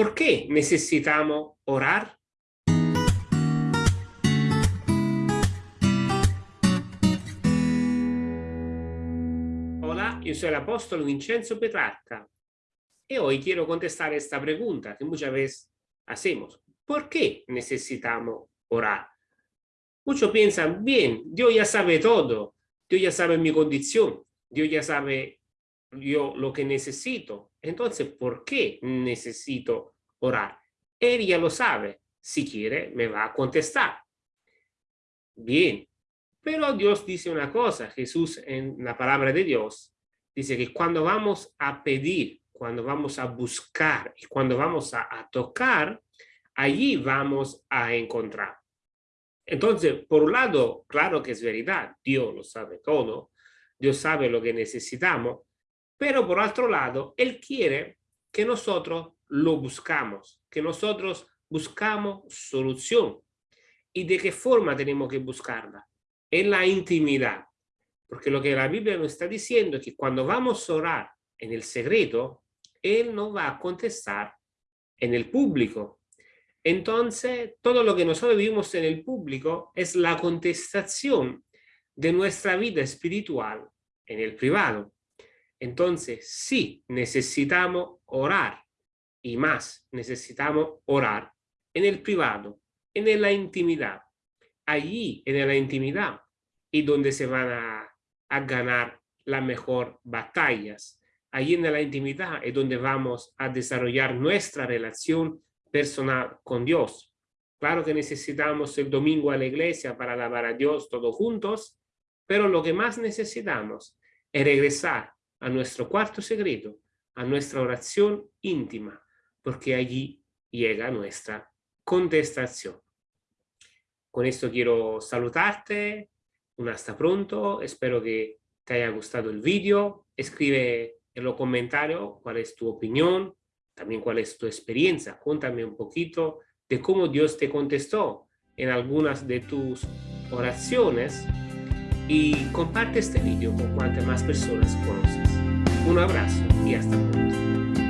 ¿Por qué orar? Hola, yo soy el apóstol Vincenzo Petrarca y hoy quiero contestar esta pregunta que muchas veces hacemos. ¿Por qué orar? Muchos piensan, bien, Dios ya sabe todo, Dios ya sabe mi condición, Dios ya sabe yo lo que necesito. Entonces, ¿por qué necesito orar? Él ya lo sabe. Si quiere, me va a contestar. Bien, pero Dios dice una cosa, Jesús en la palabra de Dios, dice que cuando vamos a pedir, cuando vamos a buscar y cuando vamos a, a tocar, allí vamos a encontrar. Entonces, por un lado, claro que es verdad, Dios lo sabe todo, Dios sabe lo que necesitamos, pero por otro lado, Él quiere que nosotros lo buscamos, que nosotros buscamos solución. ¿Y de qué forma tenemos que buscarla? En la intimidad. Porque lo que la Biblia nos está diciendo es que cuando vamos a orar en el secreto, Él no va a contestar en el público. Entonces, todo lo que nosotros vivimos en el público es la contestación de nuestra vida espiritual en el privado. Entonces, sí, necesitamos orar y más, necesitamos orar en el privado, en la intimidad. Allí, en la intimidad, y donde se van a, a ganar las mejores batallas. Allí en la intimidad es donde vamos a desarrollar nuestra relación personal con Dios. Claro que necesitamos el domingo a la iglesia para alabar a Dios todos juntos, pero lo que más necesitamos es regresar a nuestro cuarto secreto, a nuestra oración íntima, porque allí llega nuestra contestación. Con esto quiero saludarte, un hasta pronto, espero que te haya gustado el vídeo, escribe en los comentarios cuál es tu opinión, también cuál es tu experiencia, cuéntame un poquito de cómo Dios te contestó en algunas de tus oraciones y comparte este vídeo con cuantas más personas conoces. Un abrazo y hasta pronto.